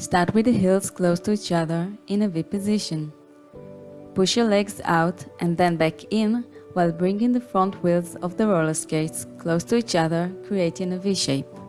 Start with the heels close to each other in a V position. Push your legs out and then back in while bringing the front wheels of the roller skates close to each other, creating a V shape.